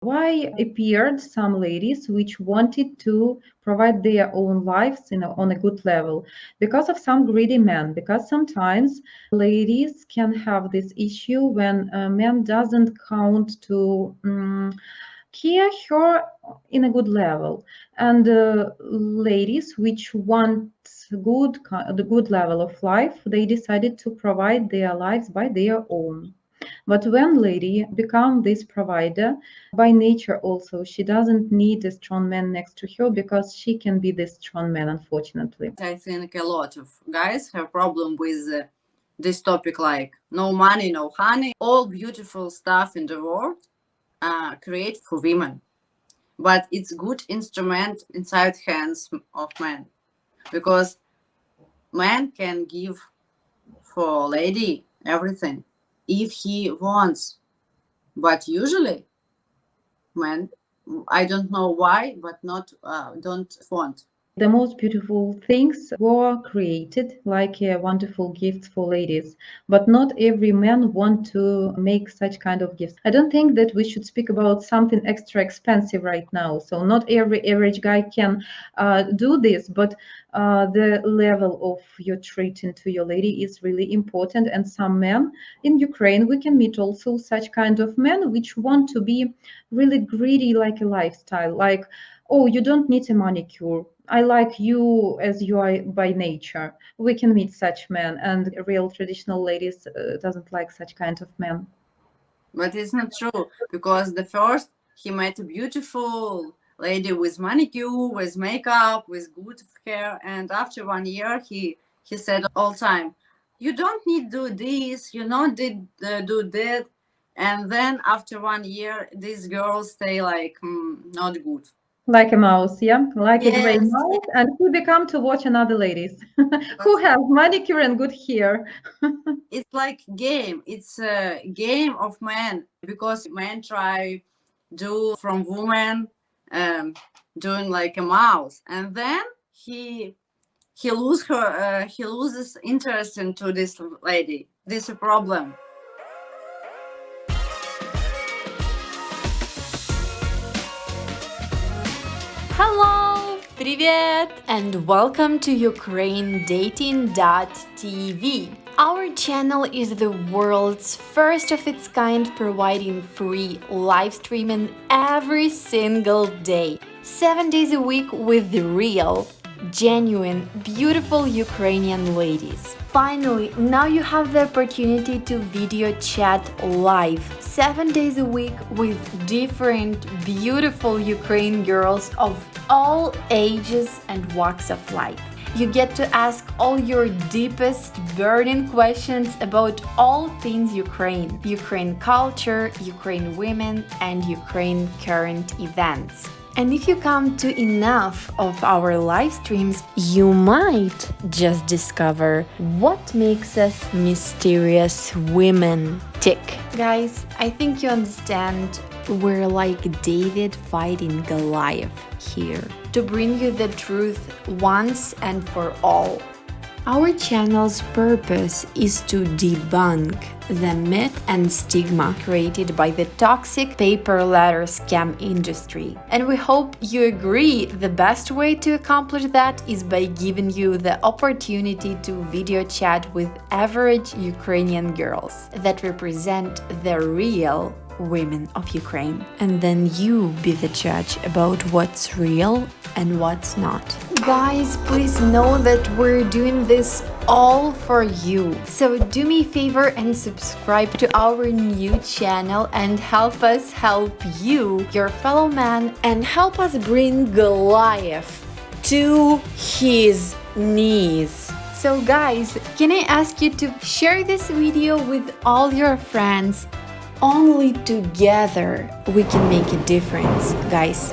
why appeared some ladies which wanted to provide their own lives in a, on a good level? Because of some greedy men. Because sometimes ladies can have this issue when a man doesn't count to um, care her in a good level. And uh, ladies which want good the good level of life they decided to provide their lives by their own but when lady become this provider, by nature also, she doesn't need a strong man next to her because she can be this strong man, unfortunately. I think a lot of guys have problem with uh, this topic like no money, no honey, all beautiful stuff in the world uh, create for women. But it's good instrument inside hands of men because man can give for lady everything if he wants. But usually, men, I don't know why, but not uh, don't want. The most beautiful things were created like uh, wonderful gifts for ladies. But not every man want to make such kind of gifts. I don't think that we should speak about something extra expensive right now. So not every average guy can uh, do this but uh, the level of your treating to your lady is really important and some men in ukraine we can meet also such kind of men which want to be really greedy like a lifestyle like oh you don't need a manicure I like you as you are by nature. We can meet such men, and real traditional ladies uh, doesn't like such kind of men. But it's not true because the first he met a beautiful lady with manicure, with makeup, with good hair, and after one year he he said all time, "You don't need do this. You don't did uh, do that." And then after one year, these girls stay like mm, not good like a mouse yeah like yes. a gray mouse and who become to watch another ladies who have manicure and good hair it's like game it's a game of men because men try do from woman um, doing like a mouse and then he he lose her uh, he loses interest into this lady this is a problem Hello! Привет! And welcome to UkraineDating.tv. our channel is the world's first of its kind providing free live streaming every single day, 7 days a week with the real, genuine, beautiful Ukrainian ladies. Finally, now you have the opportunity to video chat live, 7 days a week with different beautiful Ukrainian girls of all ages and walks of life. You get to ask all your deepest burning questions about all things Ukraine, Ukraine culture, Ukraine women and Ukraine current events. And if you come to enough of our live streams, you might just discover what makes us mysterious women tick. Guys, I think you understand we're like David fighting Goliath here to bring you the truth once and for all. Our channel's purpose is to debunk the myth and stigma created by the toxic paper letter scam industry. And we hope you agree the best way to accomplish that is by giving you the opportunity to video chat with average Ukrainian girls that represent the real women of Ukraine. And then you be the judge about what's real and what's not. Guys, please know that we're doing this all for you. So do me a favor and subscribe to our new channel and help us help you, your fellow man, and help us bring Goliath to his knees. So guys, can I ask you to share this video with all your friends only together we can make a difference, guys.